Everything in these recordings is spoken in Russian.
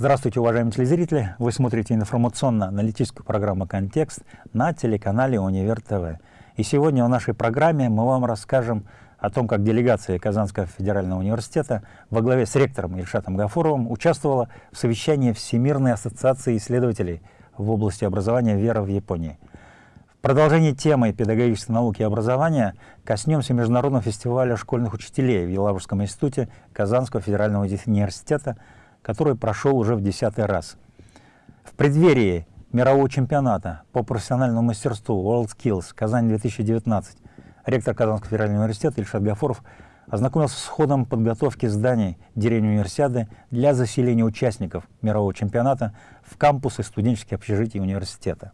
Здравствуйте, уважаемые телезрители! Вы смотрите информационно-аналитическую программу «Контекст» на телеканале «Универ ТВ». И сегодня в нашей программе мы вам расскажем о том, как делегация Казанского федерального университета во главе с ректором Ильшатом Гафуровым участвовала в совещании Всемирной ассоциации исследователей в области образования «Вера в Японии». В продолжении темы педагогической науки и образования коснемся Международного фестиваля школьных учителей в Елабужском институте Казанского федерального университета – который прошел уже в десятый раз. В преддверии мирового чемпионата по профессиональному мастерству WorldSkills Казань-2019 ректор Казанского федерального университета Ильшат Гафуров ознакомился с ходом подготовки зданий деревни универсиады для заселения участников мирового чемпионата в кампусы студенческих общежитий университета.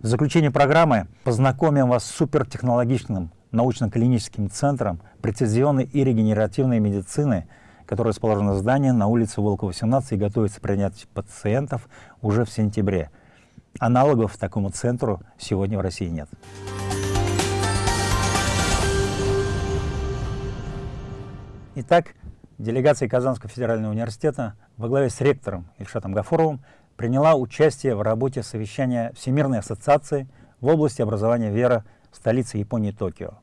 В заключение программы познакомим вас с супертехнологичным научно-клиническим центром прецизионной и регенеративной медицины – которое расположено здание на улице Волкова, 18 и готовится принять пациентов уже в сентябре. Аналогов такому центру сегодня в России нет. Итак, делегация Казанского федерального университета во главе с ректором Ильшатом Гафуровым приняла участие в работе совещания Всемирной ассоциации в области образования вера столицы Японии Токио.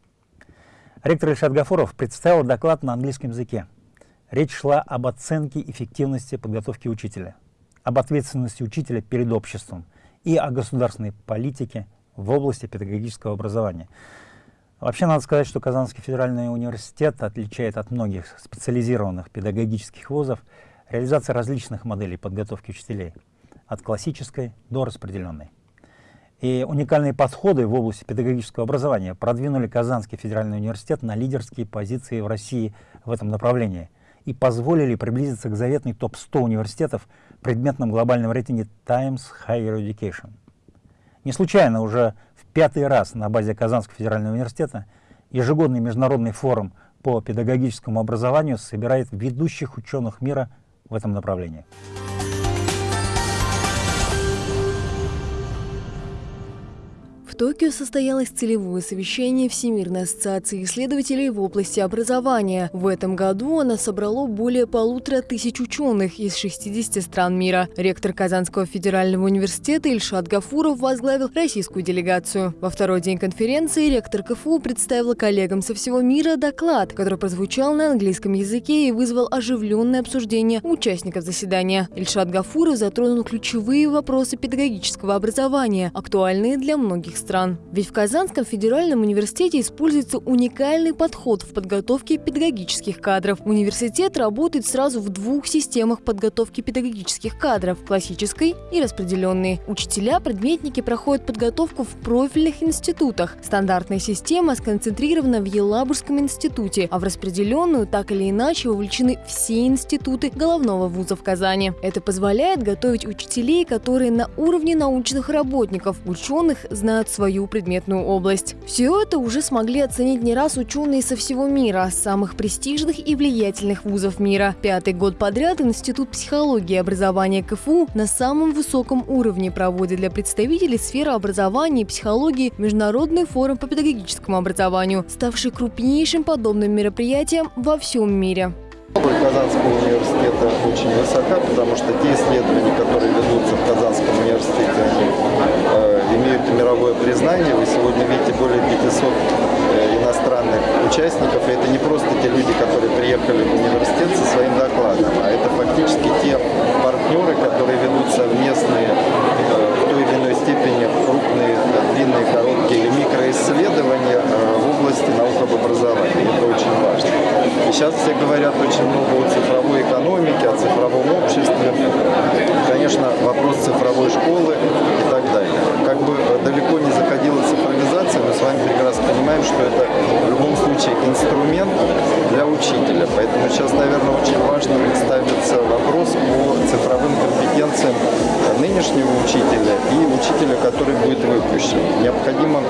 Ректор Ильшат Гафуров представил доклад на английском языке – Речь шла об оценке эффективности подготовки учителя, об ответственности учителя перед обществом и о государственной политике в области педагогического образования. Вообще надо сказать, что Казанский федеральный университет отличает от многих специализированных педагогических вузов реализация различных моделей подготовки учителей, от классической до распределенной. И уникальные подходы в области педагогического образования продвинули Казанский федеральный университет на лидерские позиции в России в этом направлении – и позволили приблизиться к заветной топ-100 университетов в предметном глобальном рейтинге Times Higher Education. Не случайно уже в пятый раз на базе Казанского федерального университета ежегодный международный форум по педагогическому образованию собирает ведущих ученых мира в этом направлении. Токио состоялось целевое совещание Всемирной ассоциации исследователей в области образования. В этом году оно собрало более полутора тысяч ученых из 60 стран мира. Ректор Казанского федерального университета Ильшат Гафуров возглавил российскую делегацию. Во второй день конференции ректор КФУ представил коллегам со всего мира доклад, который прозвучал на английском языке и вызвал оживленное обсуждение участников заседания. Ильшат Гафуров затронул ключевые вопросы педагогического образования, актуальные для многих стран стран. Ведь в Казанском федеральном университете используется уникальный подход в подготовке педагогических кадров. Университет работает сразу в двух системах подготовки педагогических кадров – классической и распределенной. Учителя-предметники проходят подготовку в профильных институтах. Стандартная система сконцентрирована в Елабужском институте, а в распределенную так или иначе вовлечены все институты головного вуза в Казани. Это позволяет готовить учителей, которые на уровне научных работников, ученых знают свою предметную область. Все это уже смогли оценить не раз ученые со всего мира, самых престижных и влиятельных вузов мира. Пятый год подряд Институт психологии и образования КФУ на самом высоком уровне проводит для представителей сферы образования и психологии Международный форум по педагогическому образованию, ставший крупнейшим подобным мероприятием во всем мире. Казанского университета очень высока, потому что те исследования, которые ведутся в Казанском университете, они мировое признание. Вы сегодня видите более 500 э, иностранных участников, и это не просто те люди, которые приехали в университет со своим докладом, а это фактически те партнеры, которые ведут совместные э, в той или иной степени крупные, длинные, короткие или микроисследования э, в области наук об образовании. Это очень важно. И сейчас все говорят очень много о цифровой экономике, о цифровом обществе. Конечно, вопрос цифровой школы и так далее. Как бы далеко не заходила цифровизация, мы с вами прекрасно понимаем, что это в любом случае инструмент для учителя. Поэтому сейчас, наверное, очень важно представиться вопрос по цифровым компетенциям нынешнего учителя и учителя, который будет выпущен. Необходимо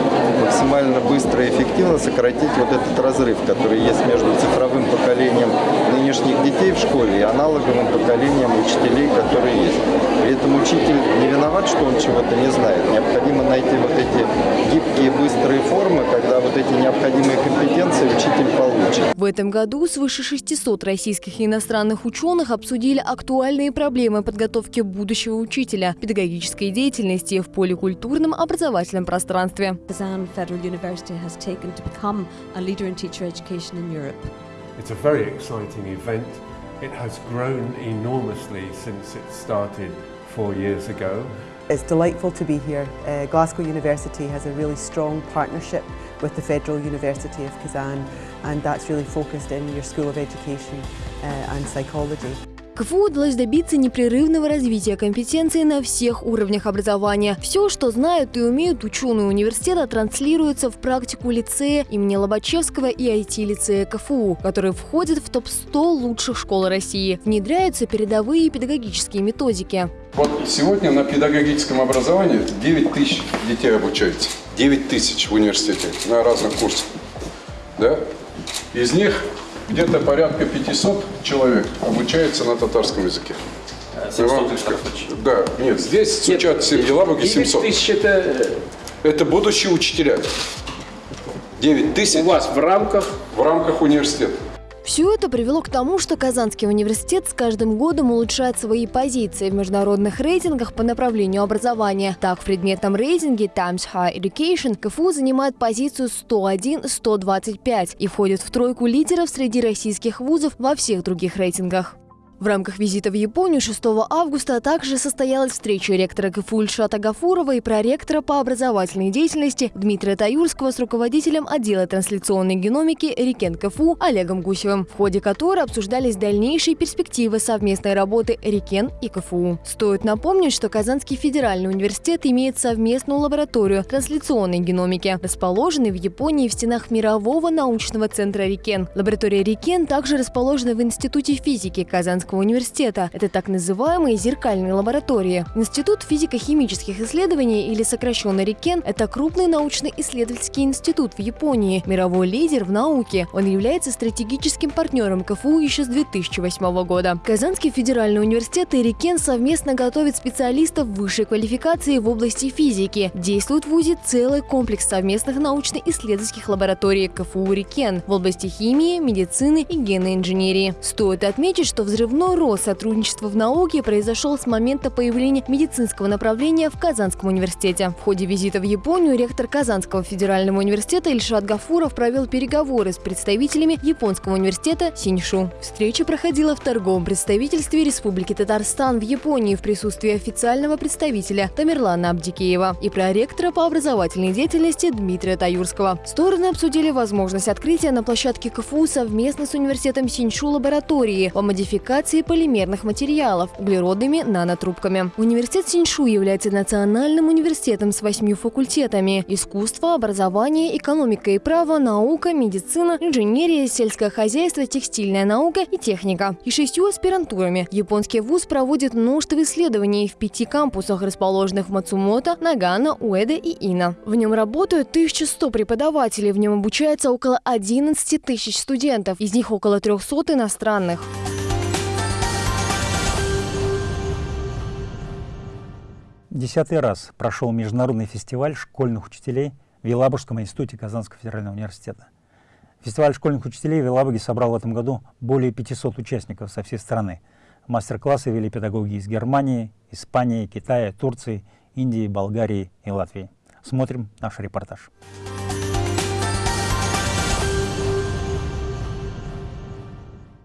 максимально быстро и эффективно сократить вот этот разрыв, который есть между цифровым поколением нынешних детей в школе и аналоговым поколением учителей, которые есть. При этом учитель не виноват, что он чего-то не знает. Необходимо найти вот эти гибкие, быстрые формы, когда вот эти необходимые компетенции учитель получит. В этом году свыше 600 российских и иностранных ученых обсудили актуальные проблемы подготовки будущего учителя, педагогической деятельности в поликультурном образовательном пространстве. Kazan Federal University has taken to become a leader in teacher education in Europe. It's a very exciting event. It has grown enormously since it started four years ago. It's delightful to be here. Uh, Glasgow University has a really strong partnership with the Federal University of Kazan and that's really focused in your School of Education uh, and Psychology. КФУ удалось добиться непрерывного развития компетенций на всех уровнях образования. Все, что знают и умеют ученые университета, транслируется в практику лицея имени Лобачевского и IT-лицея КФУ, которые входят в топ-100 лучших школ России. Внедряются передовые педагогические методики. Вот сегодня на педагогическом образовании 9 тысяч детей обучается. 9 тысяч в университете на разных курсах. Да? Из них где-то порядка 500 человек обучается на татарском языке. 700 Да, нет, здесь с учетом Елабуги 700. тысяч это Это будущие учителя. 9 тысяч у вас в рамках в рамках университета. Все это привело к тому, что Казанский университет с каждым годом улучшает свои позиции в международных рейтингах по направлению образования. Так, в предметном рейтинге Times High Education КФУ занимает позицию 101-125 и входит в тройку лидеров среди российских вузов во всех других рейтингах. В рамках визита в Японию 6 августа также состоялась встреча ректора КФУ Ильшата Гафурова и проректора по образовательной деятельности Дмитрия Таюрского с руководителем отдела трансляционной геномики Рикен КФУ Олегом Гусевым, в ходе которой обсуждались дальнейшие перспективы совместной работы Рикен и КФУ. Стоит напомнить, что Казанский федеральный университет имеет совместную лабораторию трансляционной геномики, расположенной в Японии в стенах мирового научного центра Рикен. Лаборатория Рикен также расположена в Институте физики Казанского университета. Это так называемые зеркальные лаборатории. Институт физико-химических исследований или сокращенно РИКЕН – это крупный научно-исследовательский институт в Японии, мировой лидер в науке. Он является стратегическим партнером КФУ еще с 2008 года. Казанский федеральный университет и РИКЕН совместно готовят специалистов высшей квалификации в области физики. Действует в ВУЗе целый комплекс совместных научно-исследовательских лабораторий КФУ РИКЕН в области химии, медицины и генной инженерии. Стоит отметить, что взрывной рост сотрудничества в науке произошел с момента появления медицинского направления в Казанском университете. В ходе визита в Японию ректор Казанского федерального университета Ильшат Гафуров провел переговоры с представителями Японского университета Синьшу. Встреча проходила в торговом представительстве Республики Татарстан в Японии в присутствии официального представителя Тамерлана Абдикеева и проректора по образовательной деятельности Дмитрия Таюрского. Стороны обсудили возможность открытия на площадке КФУ совместно с университетом Синьшу лаборатории по модификации полимерных материалов углеродными нанотрубками. Университет Синьшу является национальным университетом с восьмью факультетами – искусство, образование, экономика и право, наука, медицина, инженерия, сельское хозяйство, текстильная наука и техника. И шестью аспирантурами. Японский вуз проводит множество исследований в пяти кампусах, расположенных в Мацумото, Нагано, Уэде и Ина. В нем работают 1100 преподавателей, в нем обучается около 11 тысяч студентов, из них около 300 иностранных. Десятый раз прошел международный фестиваль школьных учителей в Елабужском институте Казанского федерального университета. Фестиваль школьных учителей в Елабуге собрал в этом году более 500 участников со всей страны. Мастер-классы вели педагоги из Германии, Испании, Китая, Турции, Индии, Болгарии и Латвии. Смотрим наш репортаж.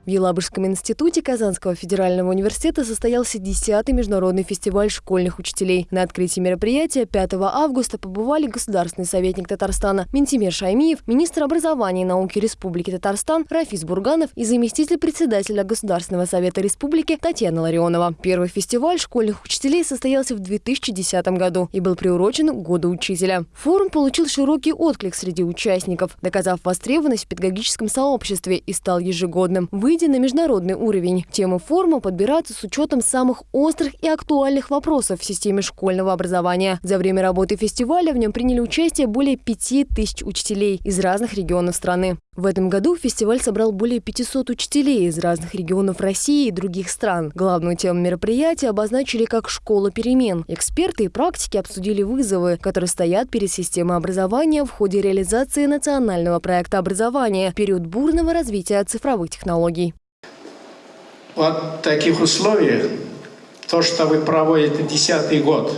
В Елабужском институте Казанского федерального университета состоялся 10-й международный фестиваль школьных учителей. На открытии мероприятия 5 августа побывали государственный советник Татарстана Ментимир Шаймиев, министр образования и науки Республики Татарстан Рафис Бурганов и заместитель председателя Государственного совета республики Татьяна Ларионова. Первый фестиваль школьных учителей состоялся в 2010 году и был приурочен к Году учителя. Форум получил широкий отклик среди участников, доказав востребованность в педагогическом сообществе и стал ежегодным. Выйдя на международный уровень. Темы форума подбираются с учетом самых острых и актуальных вопросов в системе школьного образования. За время работы фестиваля в нем приняли участие более пяти тысяч учителей из разных регионов страны. В этом году фестиваль собрал более 500 учителей из разных регионов России и других стран. Главную тему мероприятия обозначили как «Школа перемен». Эксперты и практики обсудили вызовы, которые стоят перед системой образования в ходе реализации национального проекта образования в период бурного развития цифровых технологий. В таких условиях, то, что вы проводите десятый год,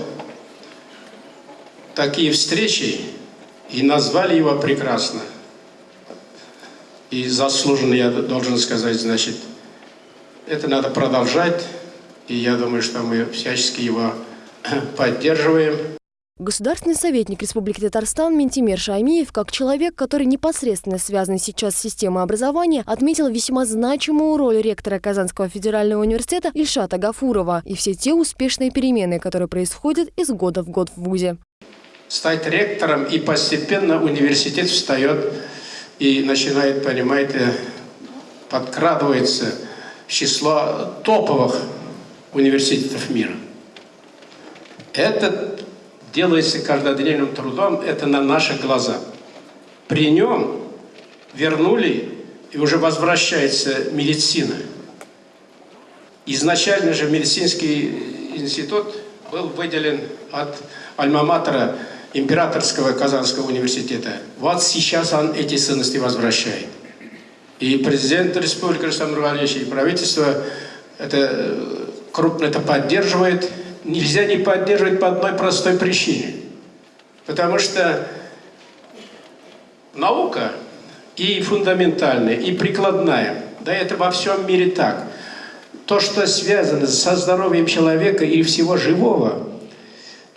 такие встречи, и назвали его прекрасно – и заслуженно, я должен сказать, значит, это надо продолжать. И я думаю, что мы всячески его поддерживаем. Государственный советник Республики Татарстан Ментимер Шаймиев, как человек, который непосредственно связан сейчас с системой образования, отметил весьма значимую роль ректора Казанского федерального университета Ильшата Гафурова и все те успешные перемены, которые происходят из года в год в ВУЗе. Стать ректором и постепенно университет встает и начинает, понимаете, подкрадывается в число топовых университетов мира. Это делается каждодневным трудом, это на наших глазах. При нем вернули и уже возвращается медицина. Изначально же медицинский институт был выделен от альма-матера Императорского Казанского университета. Вот сейчас он эти ценности возвращает. И президент Республики Рустам Нургалевич, и правительство это э, крупно это поддерживает. Нельзя не поддерживать по одной простой причине. Потому что наука и фундаментальная, и прикладная, да это во всем мире так. То, что связано со здоровьем человека и всего живого,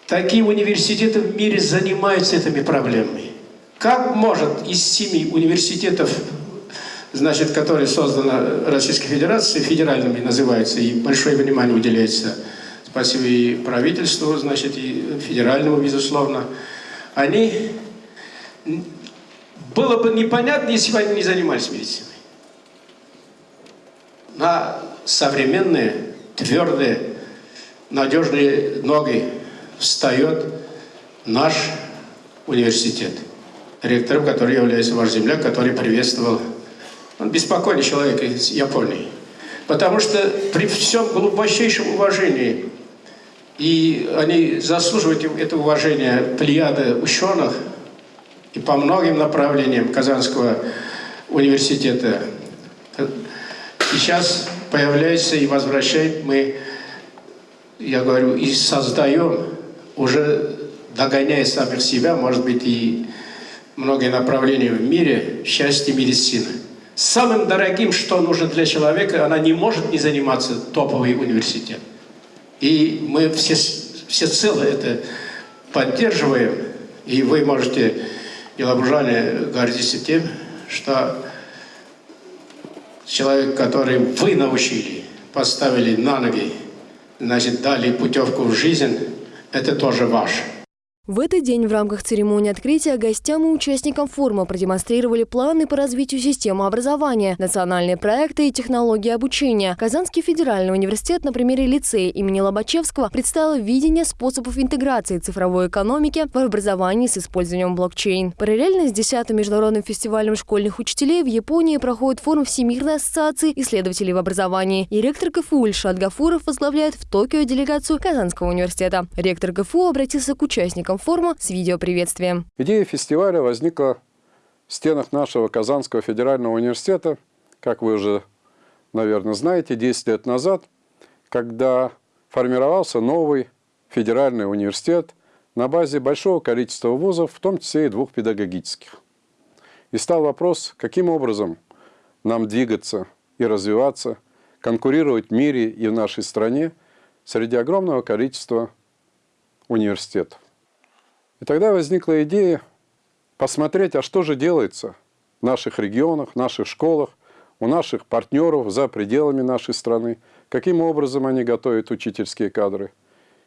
Такие университеты в мире занимаются этими проблемами. Как может из семи университетов, значит, которые созданы Российской Федерацией, федеральными называются, и большое внимание уделяется, спасибо и правительству, значит, и федеральному, безусловно, они... Было бы непонятно, если бы они не занимались медициной. На современные, твердые, надежные ноги встает наш университет, ректором, который является ваш земляк, который приветствовал. Он беспокойный человек из Японии. Потому что при всем глубочайшем уважении, и они заслуживают это уважение плеяды ученых, и по многим направлениям Казанского университета. Сейчас появляется и возвращает мы, я говорю, и создаем уже догоняя самих себя, может быть, и многие направления в мире, счастье медицины. Самым дорогим, что нужно для человека, она не может не заниматься топовый университет. И мы все, все цело это поддерживаем, и вы можете, елабужане, гордиться тем, что человек, который вы научили, поставили на ноги, значит, дали путевку в жизнь, это тоже ваше. В этот день в рамках церемонии открытия гостям и участникам форума продемонстрировали планы по развитию системы образования, национальные проекты и технологии обучения. Казанский федеральный университет на примере лицея имени Лобачевского представил видение способов интеграции цифровой экономики в образовании с использованием блокчейн. Параллельно с 10-м международным фестивалем школьных учителей в Японии проходит форум Всемирной ассоциации исследователей в образовании. И ректор КФУ Ильшат Гафуров возглавляет в Токио делегацию Казанского университета. Ректор КФУ обратился к участникам форума с видеоприветствием. Идея фестиваля возникла в стенах нашего Казанского федерального университета, как вы уже, наверное, знаете, 10 лет назад, когда формировался новый федеральный университет на базе большого количества вузов, в том числе и двух педагогических. И стал вопрос, каким образом нам двигаться и развиваться, конкурировать в мире и в нашей стране среди огромного количества университетов. И тогда возникла идея посмотреть, а что же делается в наших регионах, в наших школах, у наших партнеров за пределами нашей страны, каким образом они готовят учительские кадры.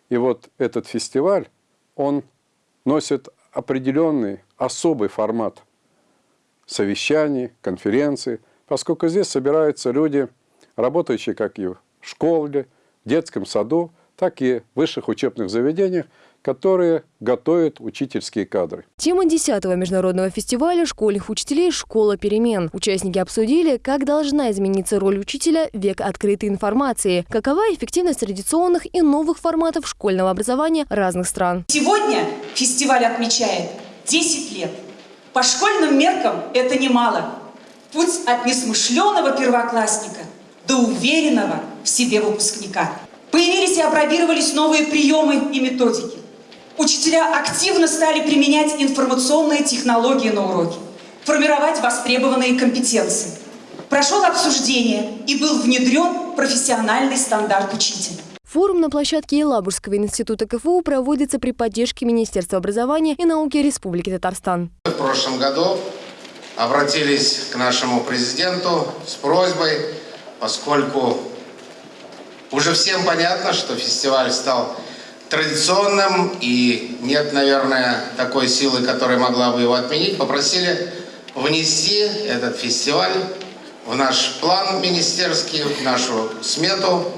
И вот этот фестиваль, он носит определенный особый формат совещаний, конференций, поскольку здесь собираются люди, работающие как и в школе, детском саду, так и в высших учебных заведениях, которые готовят учительские кадры. Тема 10-го международного фестиваля школьных учителей «Школа перемен». Участники обсудили, как должна измениться роль учителя в век открытой информации, какова эффективность традиционных и новых форматов школьного образования разных стран. Сегодня фестиваль отмечает 10 лет. По школьным меркам это немало. Путь от несмышленого первоклассника до уверенного в себе выпускника. Появились и опробировались новые приемы и методики. Учителя активно стали применять информационные технологии на уроке, формировать востребованные компетенции. Прошел обсуждение и был внедрен профессиональный стандарт учителя. Форум на площадке Елабужского института КФУ проводится при поддержке Министерства образования и науки Республики Татарстан. В прошлом году обратились к нашему президенту с просьбой, поскольку уже всем понятно, что фестиваль стал традиционным и нет, наверное, такой силы, которая могла бы его отменить, попросили внести этот фестиваль в наш план министерский, в нашу смету,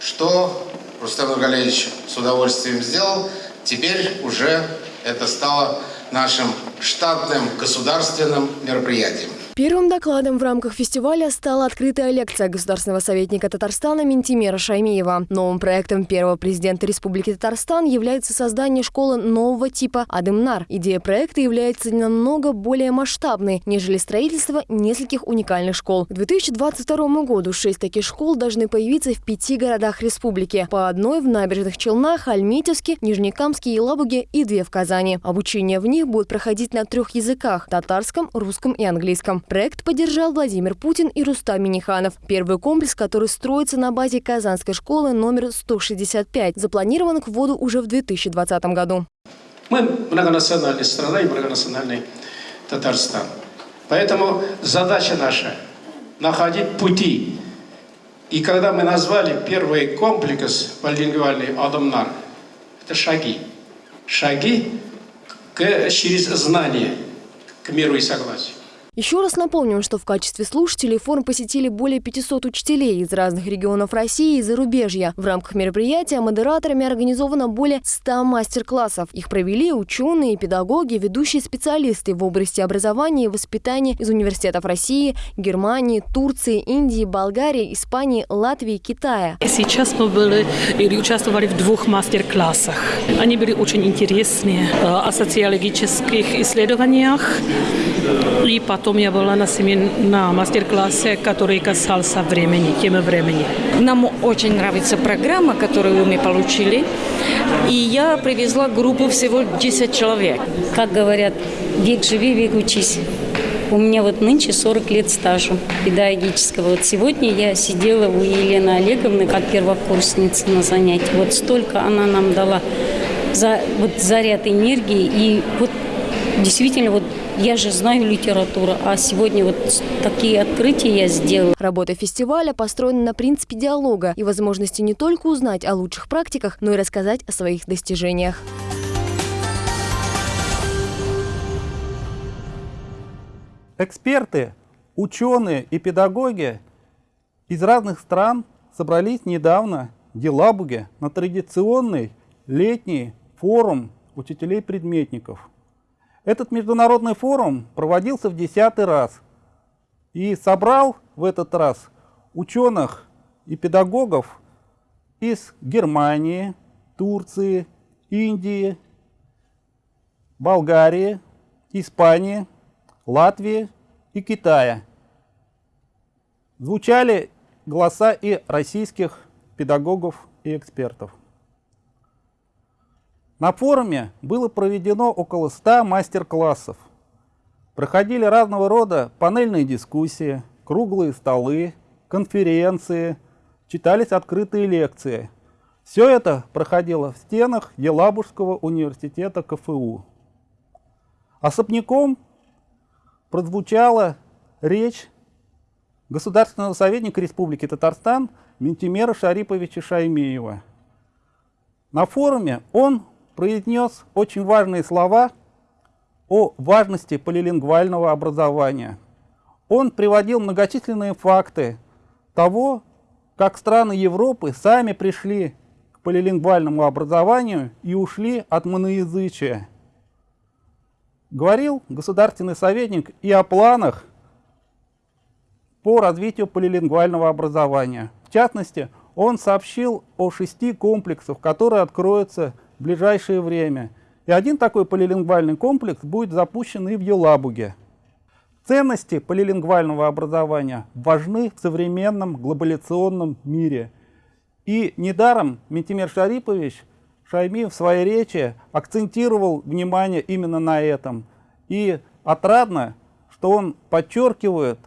что Рустам Нургалевич с удовольствием сделал. Теперь уже это стало нашим штатным государственным мероприятием. Первым докладом в рамках фестиваля стала открытая лекция государственного советника Татарстана Ментимера Шаймиева. Новым проектом первого президента Республики Татарстан является создание школы нового типа Адымнар. Идея проекта является намного более масштабной, нежели строительство нескольких уникальных школ. К 2022 году шесть таких школ должны появиться в пяти городах республики. По одной в Набережных Челнах, Альметьевске, Нижнекамске, Елабуге и две в Казани. Обучение в них будет проходить на трех языках – татарском, русском и английском. Проект поддержал Владимир Путин и Рустам Миниханов. Первый комплекс, который строится на базе Казанской школы номер 165, запланирован к вводу уже в 2020 году. Мы многонациональная страна и многонациональный Татарстан. Поэтому задача наша – находить пути. И когда мы назвали первый комплекс полилингвальный «Адамнар», это шаги. Шаги к, через знание, к миру и согласию. Еще раз напомним, что в качестве слушателей форум посетили более 500 учителей из разных регионов России и зарубежья. В рамках мероприятия модераторами организовано более 100 мастер-классов. Их провели ученые, педагоги, ведущие специалисты в области образования и воспитания из университетов России, Германии, Турции, Индии, Болгарии, Испании, Латвии, Китая. Сейчас мы были или участвовали в двух мастер-классах. Они были очень интересные э, о социологических исследованиях и потом Потом я была на, семин... на мастер-классе, который касался времени, темы времени. Нам очень нравится программа, которую мы получили. И я привезла группу всего 10 человек. Как говорят, век живи, век учись. У меня вот нынче 40 лет стажа педагогического. Вот сегодня я сидела у Елены Олеговны как первокурсница на занятии. Вот столько она нам дала за, вот заряд энергии. И вот действительно вот я же знаю литературу, а сегодня вот такие открытия я сделала. Работа фестиваля построена на принципе диалога и возможности не только узнать о лучших практиках, но и рассказать о своих достижениях. Эксперты, ученые и педагоги из разных стран собрались недавно в Елабуге на традиционный летний форум учителей-предметников – этот международный форум проводился в десятый раз и собрал в этот раз ученых и педагогов из Германии, Турции, Индии, Болгарии, Испании, Латвии и Китая. Звучали голоса и российских педагогов и экспертов. На форуме было проведено около 100 мастер-классов. Проходили разного рода панельные дискуссии, круглые столы, конференции, читались открытые лекции. Все это проходило в стенах Елабужского университета КФУ. Особняком прозвучала речь государственного советника Республики Татарстан Ментимера Шариповича Шаймеева. На форуме он произнес очень важные слова о важности полилингвального образования, Он приводил многочисленные факты того, как страны Европы сами пришли к полилингвальному образованию и ушли от моноязычия. Говорил государственный советник и о планах по развитию полилингвального образования. В частности, он сообщил о шести комплексах, которые откроются в ближайшее время. И один такой полилингвальный комплекс будет запущен и в Елабуге. Ценности полилингвального образования важны в современном глобализационном мире. И недаром Ментимер Шарипович Шайми в своей речи акцентировал внимание именно на этом. И отрадно, что он подчеркивает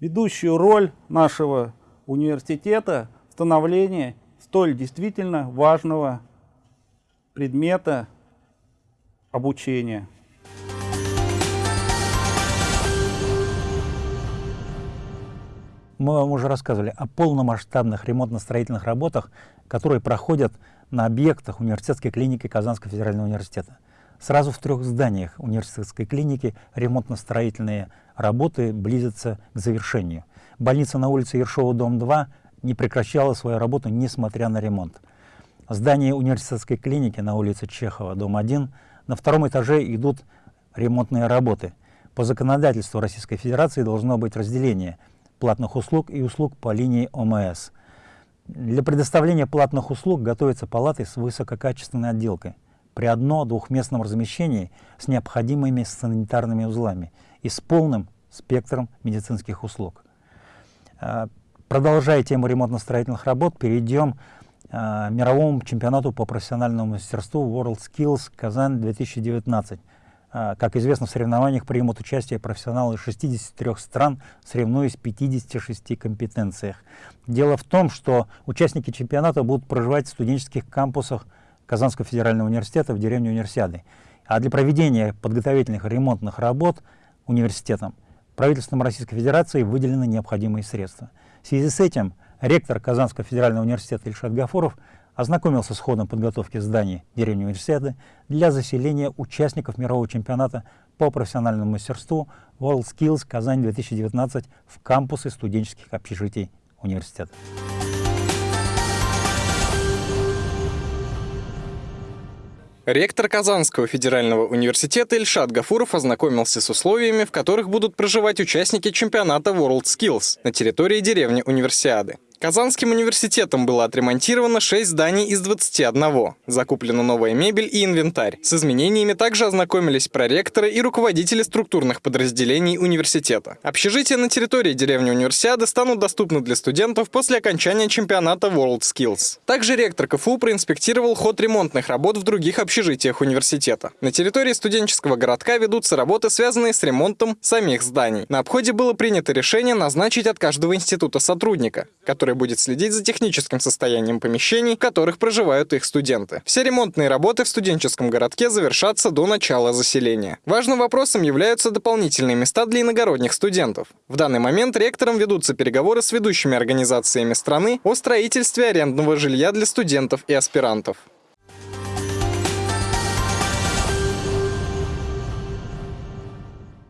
ведущую роль нашего университета в становлении столь действительно важного предмета обучения. Мы вам уже рассказывали о полномасштабных ремонтно-строительных работах, которые проходят на объектах университетской клиники Казанского федерального университета. Сразу в трех зданиях университетской клиники ремонтно-строительные работы близятся к завершению. Больница на улице Ершова, дом 2 не прекращала свою работу, несмотря на ремонт. Здание университетской клиники на улице Чехова, дом 1, на втором этаже идут ремонтные работы. По законодательству Российской Федерации должно быть разделение платных услуг и услуг по линии ОМС. Для предоставления платных услуг готовятся палаты с высококачественной отделкой при одно-двухместном размещении с необходимыми санитарными узлами и с полным спектром медицинских услуг. А, продолжая тему ремонтно-строительных работ, перейдем а, мировому чемпионату по профессиональному мастерству WorldSkills Казань 2019. А, как известно, в соревнованиях примут участие профессионалы из 63 стран, соревнуясь в 56 компетенциях. Дело в том, что участники чемпионата будут проживать в студенческих кампусах Казанского федерального университета в деревне Универсиады. А для проведения подготовительных ремонтных работ университетом правительством Российской Федерации выделены необходимые средства. В связи с этим ректор Казанского федерального университета Ильшат Гафуров ознакомился с ходом подготовки зданий деревни Универсиады для заселения участников мирового чемпионата по профессиональному мастерству WorldSkills Казань 2019 в кампусы студенческих общежитий университета. Ректор Казанского федерального университета Ильшат Гафуров ознакомился с условиями, в которых будут проживать участники чемпионата WorldSkills на территории деревни Универсиады. Казанским университетом было отремонтировано 6 зданий из 21. Закуплена новая мебель и инвентарь. С изменениями также ознакомились проректоры и руководители структурных подразделений университета. Общежития на территории деревни Универсиады станут доступны для студентов после окончания чемпионата WorldSkills. Также ректор КФУ проинспектировал ход ремонтных работ в других общежитиях университета. На территории студенческого городка ведутся работы, связанные с ремонтом самих зданий. На обходе было принято решение назначить от каждого института сотрудника, который который будет следить за техническим состоянием помещений, в которых проживают их студенты. Все ремонтные работы в студенческом городке завершатся до начала заселения. Важным вопросом являются дополнительные места для иногородних студентов. В данный момент ректором ведутся переговоры с ведущими организациями страны о строительстве арендного жилья для студентов и аспирантов.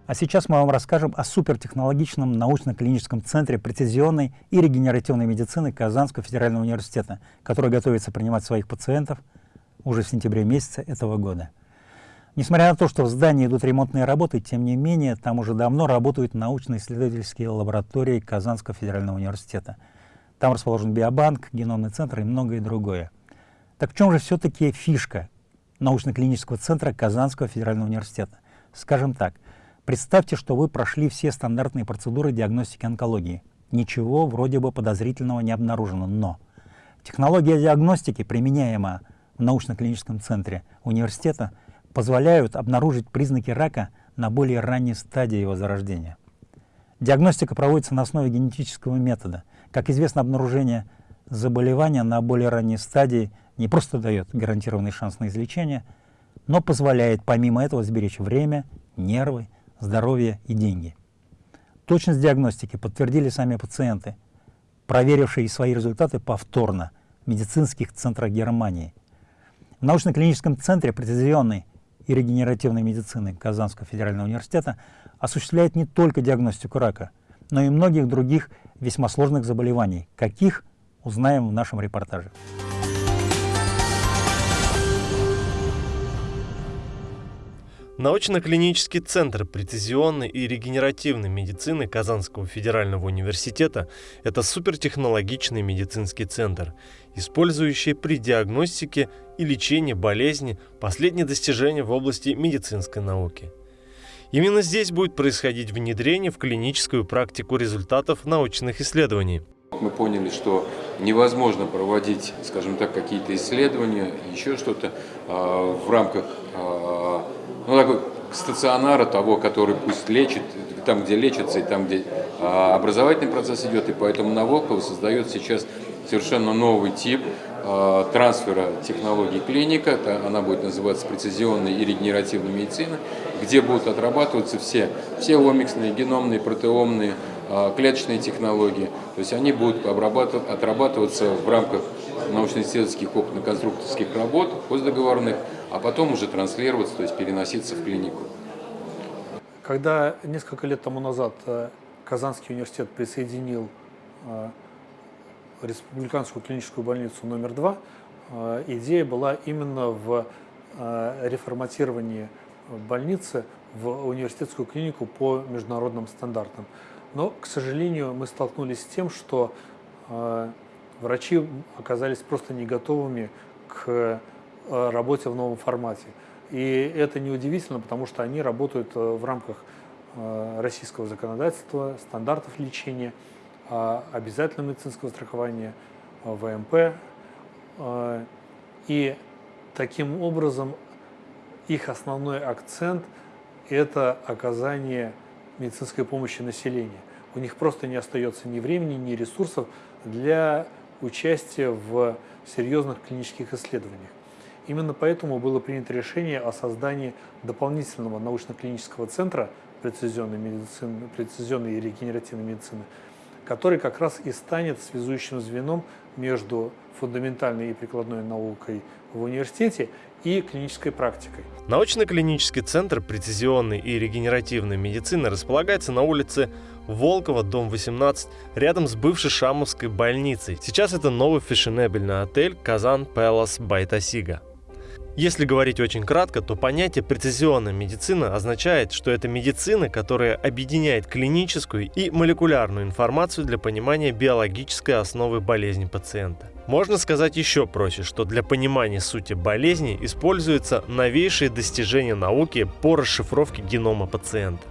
А сейчас мы вам расскажем о супертехнологичном научно-клиническом центре прецизионной и регенеративной медицины Казанского федерального университета, который готовится принимать своих пациентов уже в сентябре месяце этого года. Несмотря на то, что в здании идут ремонтные работы, тем не менее, там уже давно работают научно-исследовательские лаборатории Казанского федерального университета. Там расположен биобанк, геномный центр и многое другое. Так в чем же все-таки фишка научно-клинического центра Казанского федерального университета? Скажем так, Представьте, что вы прошли все стандартные процедуры диагностики онкологии. Ничего вроде бы подозрительного не обнаружено, но технология диагностики, применяемая в научно-клиническом центре университета, позволяют обнаружить признаки рака на более ранней стадии его зарождения. Диагностика проводится на основе генетического метода. Как известно, обнаружение заболевания на более ранней стадии не просто дает гарантированный шанс на излечение, но позволяет помимо этого сберечь время, нервы здоровье и деньги. Точность диагностики подтвердили сами пациенты, проверившие свои результаты повторно в медицинских центрах Германии. В научно-клиническом центре прецизионной и регенеративной медицины Казанского федерального университета осуществляет не только диагностику рака, но и многих других весьма сложных заболеваний. Каких, узнаем в нашем репортаже. Научно-клинический центр прецизионной и регенеративной медицины Казанского федерального университета – это супертехнологичный медицинский центр, использующий при диагностике и лечении болезни последние достижения в области медицинской науки. Именно здесь будет происходить внедрение в клиническую практику результатов научных исследований. Мы поняли, что невозможно проводить, скажем так, какие-то исследования, еще что-то а, в рамках а, ну, такой стационара того, который пусть лечит, там, где лечится, и там, где а, образовательный процесс идет, и поэтому на Волково создает сейчас совершенно новый тип а, трансфера технологий клиника, она будет называться прецизионной и регенеративной медицина, где будут отрабатываться все, все омиксные, геномные, протеомные, а, клеточные технологии. То есть они будут отрабатываться в рамках научно-исследовательских опытно-конструкторских работ, постдоговорных, а потом уже транслироваться, то есть переноситься в клинику. Когда несколько лет тому назад э, Казанский университет присоединил э, Республиканскую клиническую больницу номер два, э, идея была именно в реформатировании больницы в университетскую клинику по международным стандартам. Но, к сожалению, мы столкнулись с тем, что врачи оказались просто не готовыми к работе в новом формате. И это неудивительно, потому что они работают э, в рамках э, российского законодательства, стандартов лечения, обязательного медицинского страхования, ВМП. И таким образом их основной акцент – это оказание медицинской помощи населению. У них просто не остается ни времени, ни ресурсов для участия в серьезных клинических исследованиях. Именно поэтому было принято решение о создании дополнительного научно-клинического центра прецизионной, медицины, прецизионной и регенеративной медицины, который как раз и станет связующим звеном между фундаментальной и прикладной наукой в университете и клинической практикой. Научно-клинический центр прецизионной и регенеративной медицины располагается на улице Волкова, дом 18, рядом с бывшей Шамовской больницей. Сейчас это новый фешенебельный отель «Казан Пэлас Байтасига». Если говорить очень кратко, то понятие прецизионная медицина означает, что это медицина, которая объединяет клиническую и молекулярную информацию для понимания биологической основы болезни пациента. Можно сказать еще проще, что для понимания сути болезни используются новейшие достижения науки по расшифровке генома пациента.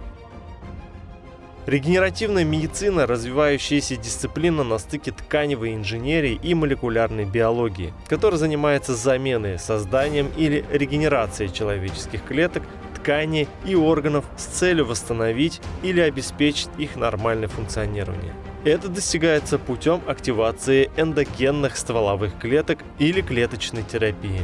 Регенеративная медицина – развивающаяся дисциплина на стыке тканевой инженерии и молекулярной биологии, которая занимается заменой, созданием или регенерацией человеческих клеток, тканей и органов с целью восстановить или обеспечить их нормальное функционирование. Это достигается путем активации эндогенных стволовых клеток или клеточной терапии.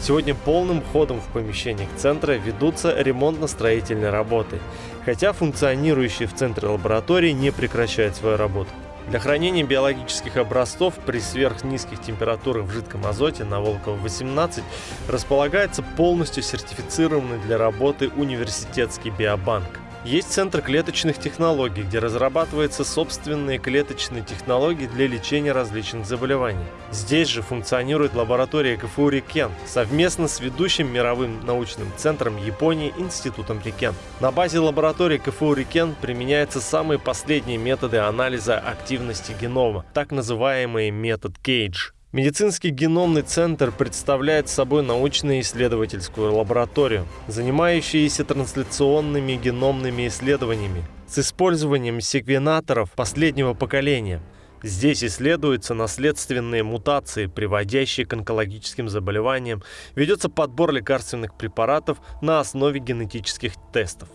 Сегодня полным ходом в помещениях центра ведутся ремонтно-строительные работы, хотя функционирующие в центре лаборатории не прекращают свою работу. Для хранения биологических образцов при сверхнизких температурах в жидком азоте на Волково-18 располагается полностью сертифицированный для работы университетский биобанк. Есть Центр клеточных технологий, где разрабатываются собственные клеточные технологии для лечения различных заболеваний. Здесь же функционирует лаборатория КФУ Рикен совместно с ведущим мировым научным центром Японии Институтом Рикен. На базе лаборатории КФУ Рикен применяются самые последние методы анализа активности генома, так называемый метод Кейдж. Медицинский геномный центр представляет собой научно-исследовательскую лабораторию, занимающуюся трансляционными геномными исследованиями с использованием секвенаторов последнего поколения. Здесь исследуются наследственные мутации, приводящие к онкологическим заболеваниям, ведется подбор лекарственных препаратов на основе генетических тестов.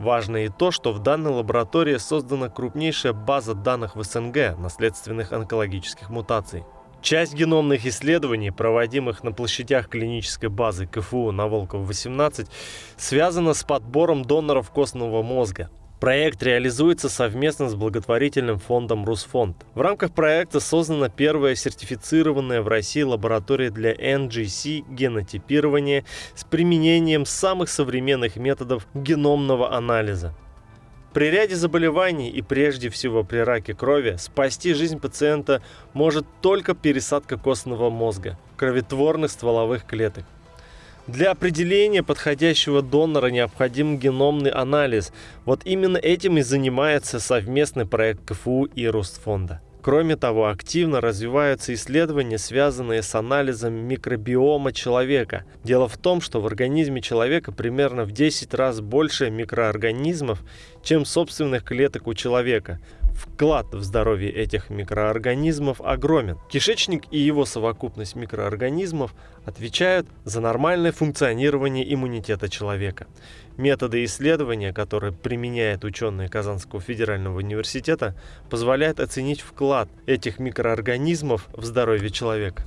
Важно и то, что в данной лаборатории создана крупнейшая база данных в СНГ наследственных онкологических мутаций. Часть геномных исследований, проводимых на площадях клинической базы КФУ на Волкова-18, связана с подбором доноров костного мозга. Проект реализуется совместно с благотворительным фондом Русфонд. В рамках проекта создана первая сертифицированная в России лаборатория для NGC генотипирования с применением самых современных методов геномного анализа. При ряде заболеваний и прежде всего при раке крови спасти жизнь пациента может только пересадка костного мозга, кроветворных стволовых клеток. Для определения подходящего донора необходим геномный анализ. Вот именно этим и занимается совместный проект КФУ и Ростфонда. Кроме того, активно развиваются исследования, связанные с анализом микробиома человека. Дело в том, что в организме человека примерно в 10 раз больше микроорганизмов, чем собственных клеток у человека. Вклад в здоровье этих микроорганизмов огромен. Кишечник и его совокупность микроорганизмов отвечают за нормальное функционирование иммунитета человека. Методы исследования, которые применяют ученые Казанского федерального университета, позволяют оценить вклад этих микроорганизмов в здоровье человека.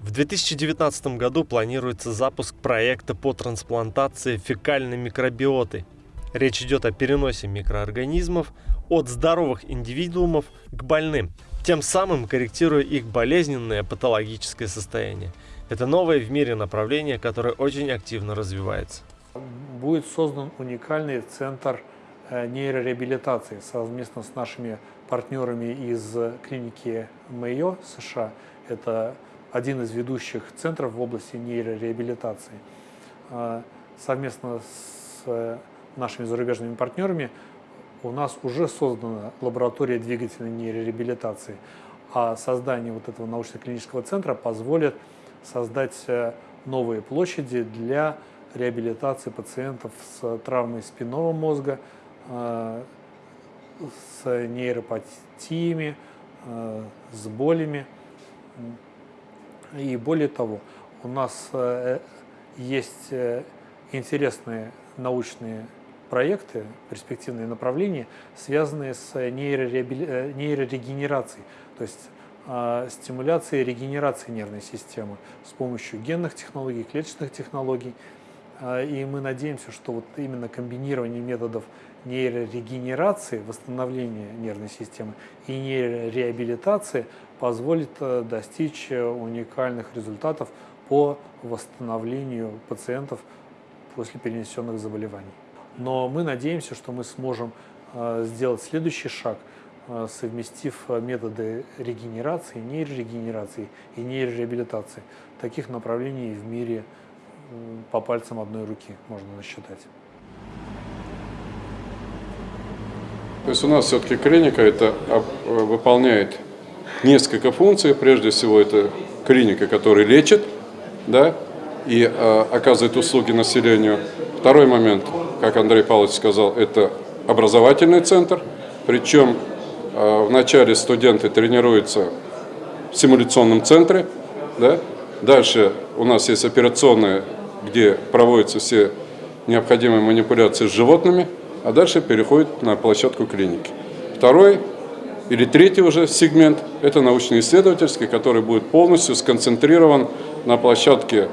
В 2019 году планируется запуск проекта по трансплантации фекальной микробиоты. Речь идет о переносе микроорганизмов от здоровых индивидуумов к больным, тем самым корректируя их болезненное патологическое состояние. Это новое в мире направление, которое очень активно развивается. Будет создан уникальный центр э, нейрореабилитации совместно с нашими партнерами из клиники Мэйо США. Это один из ведущих центров в области нейрореабилитации. Э, совместно с э, нашими зарубежными партнерами у нас уже создана лаборатория двигательной нейрореабилитации, а создание вот этого научно-клинического центра позволит создать э, новые площади для реабилитации пациентов с травмой спинного мозга, э, с нейропатиями, э, с болями. И более того, у нас есть интересные научные проекты, перспективные направления, связанные с нейрорегенерацией, то есть э, стимуляцией регенерации нервной системы с помощью генных технологий, клеточных технологий. Э, и мы надеемся, что вот именно комбинирование методов нейрорегенерации, восстановления нервной системы и нейрореабилитации позволит э, достичь уникальных результатов по восстановлению пациентов после перенесенных заболеваний. Но мы надеемся, что мы сможем э, сделать следующий шаг, э, совместив э, методы регенерации, нейрорегенерации и нейрореабилитации. Таких направлений в мире по пальцам одной руки можно насчитать. То есть у нас все-таки клиника это выполняет несколько функций. Прежде всего это клиника, которая лечит, да, и оказывает услуги населению. Второй момент, как Андрей Павлович сказал, это образовательный центр, причем э, вначале студенты тренируются в симуляционном центре, да? дальше у нас есть операционная, где проводятся все необходимые манипуляции с животными, а дальше переходит на площадку клиники. Второй или третий уже сегмент – это научно-исследовательский, который будет полностью сконцентрирован на площадке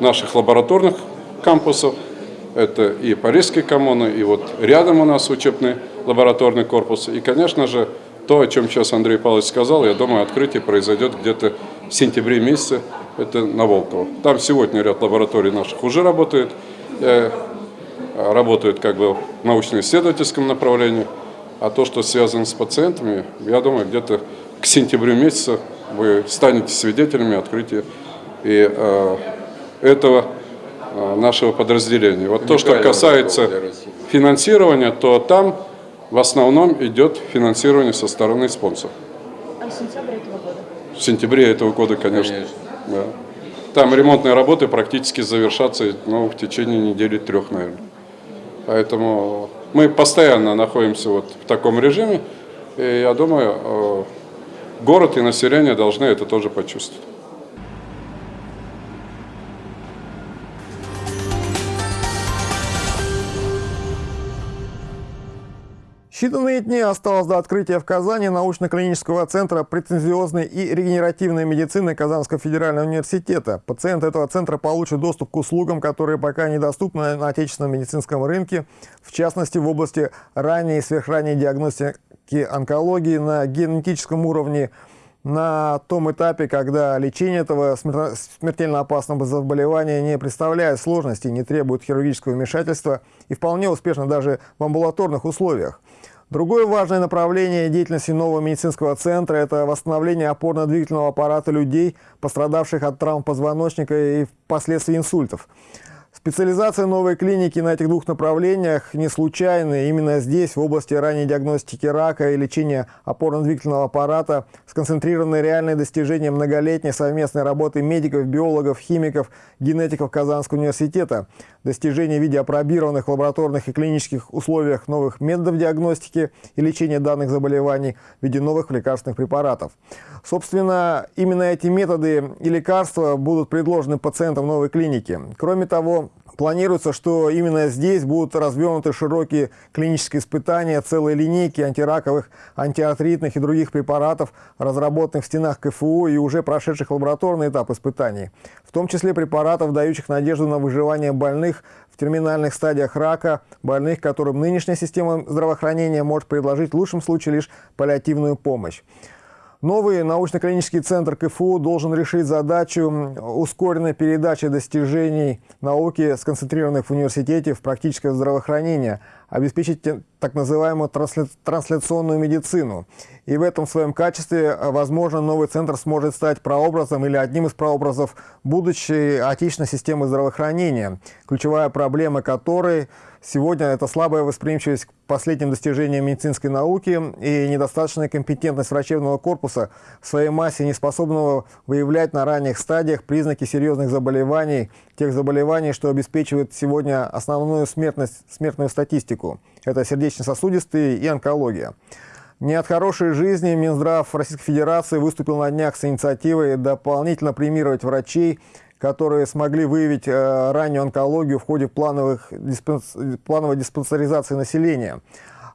наших лабораторных кампусов. Это и Парижские коммуны, и вот рядом у нас учебный лабораторный корпус. И, конечно же, то, о чем сейчас Андрей Павлович сказал, я думаю, открытие произойдет где-то в сентябре месяце, это на Волково. Там сегодня ряд лабораторий наших уже работает, э, работают как бы в научно-исследовательском направлении, а то, что связано с пациентами, я думаю, где-то к сентябрю месяца вы станете свидетелями открытия и э, этого нашего подразделения. Вот то, что касается финансирования, то там в основном идет финансирование со стороны спонсоров. А в сентябре этого года? В сентябре этого года, конечно. конечно. Да. Там ремонтные работы практически завершатся ну, в течение недели трех, наверное. Поэтому мы постоянно находимся вот в таком режиме. И я думаю, э, город и население должны это тоже почувствовать. Считанные дни осталось до открытия в Казани научно-клинического центра претензиозной и регенеративной медицины Казанского федерального университета. Пациенты этого центра получат доступ к услугам, которые пока недоступны на отечественном медицинском рынке, в частности в области ранней и сверхранней диагностики онкологии на генетическом уровне, на том этапе, когда лечение этого смертельно опасного заболевания не представляет сложности, не требует хирургического вмешательства и вполне успешно даже в амбулаторных условиях. Другое важное направление деятельности нового медицинского центра – это восстановление опорно-двигательного аппарата людей, пострадавших от травм позвоночника и впоследствии инсультов. Специализация новой клиники на этих двух направлениях не случайна. Именно здесь, в области ранней диагностики рака и лечения опорно-двигательного аппарата, сконцентрированы реальные достижения многолетней совместной работы медиков, биологов, химиков, генетиков Казанского университета. Достижения в виде опробированных лабораторных и клинических условиях новых методов диагностики и лечения данных заболеваний в виде новых лекарственных препаратов. Собственно, именно эти методы и лекарства будут предложены пациентам новой клиники. Кроме того, Планируется, что именно здесь будут развернуты широкие клинические испытания целой линейки антираковых, антиартритных и других препаратов, разработанных в стенах КФУ и уже прошедших лабораторный этап испытаний, в том числе препаратов, дающих надежду на выживание больных в терминальных стадиях рака, больных, которым нынешняя система здравоохранения может предложить в лучшем случае лишь паллиативную помощь. Новый научно-клинический центр КФУ должен решить задачу ускоренной передачи достижений науки, сконцентрированных в университете, в практическое здравоохранение, обеспечить так называемую трансляционную медицину. И в этом своем качестве, возможно, новый центр сможет стать прообразом или одним из прообразов будущей отечественной системы здравоохранения, ключевая проблема которой – Сегодня это слабая восприимчивость к последним достижениям медицинской науки и недостаточная компетентность врачебного корпуса в своей массе, не способного выявлять на ранних стадиях признаки серьезных заболеваний, тех заболеваний, что обеспечивают сегодня основную смертность, смертную статистику. Это сердечно-сосудистые и онкология. Не от хорошей жизни Минздрав Российской Федерации выступил на днях с инициативой дополнительно премировать врачей, которые смогли выявить э, раннюю онкологию в ходе плановых, диспенс, плановой диспансеризации населения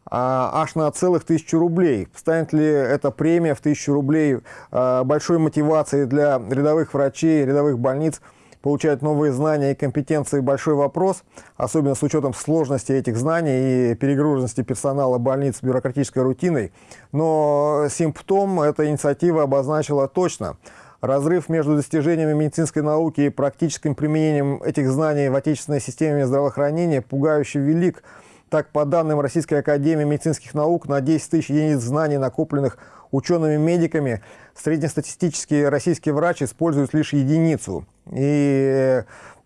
а, аж на целых тысячу рублей. Станет ли эта премия в тысячу рублей э, большой мотивацией для рядовых врачей, рядовых больниц получать новые знания и компетенции – большой вопрос, особенно с учетом сложности этих знаний и перегруженности персонала больниц бюрократической рутиной. Но симптом эта инициатива обозначила точно – Разрыв между достижениями медицинской науки и практическим применением этих знаний в отечественной системе здравоохранения пугающе велик. Так, по данным Российской Академии медицинских наук, на 10 тысяч единиц знаний, накопленных учеными-медиками, среднестатистический российский врач использует лишь единицу. И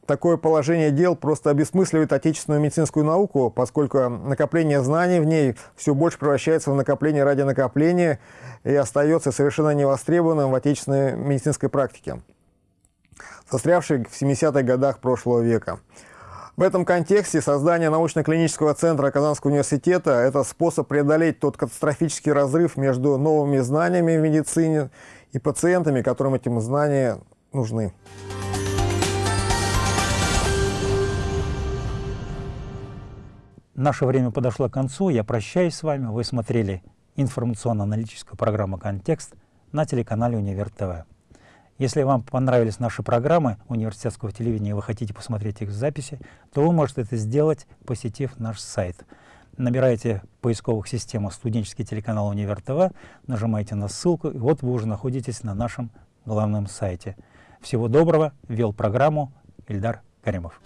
Такое положение дел просто обесмысливает отечественную медицинскую науку, поскольку накопление знаний в ней все больше превращается в накопление ради накопления и остается совершенно невостребованным в отечественной медицинской практике, застрявшей в 70-х годах прошлого века. В этом контексте создание научно-клинического центра Казанского университета – это способ преодолеть тот катастрофический разрыв между новыми знаниями в медицине и пациентами, которым эти знания нужны. Наше время подошло к концу. Я прощаюсь с вами. Вы смотрели информационно-аналитическую программу «Контекст» на телеканале «Универ ТВ». Если вам понравились наши программы университетского телевидения и вы хотите посмотреть их в записи, то вы можете это сделать, посетив наш сайт. Набираете поисковых системах студенческий телеканал «Универ ТВ», нажимаете на ссылку, и вот вы уже находитесь на нашем главном сайте. Всего доброго. Вел программу Ильдар Каримов.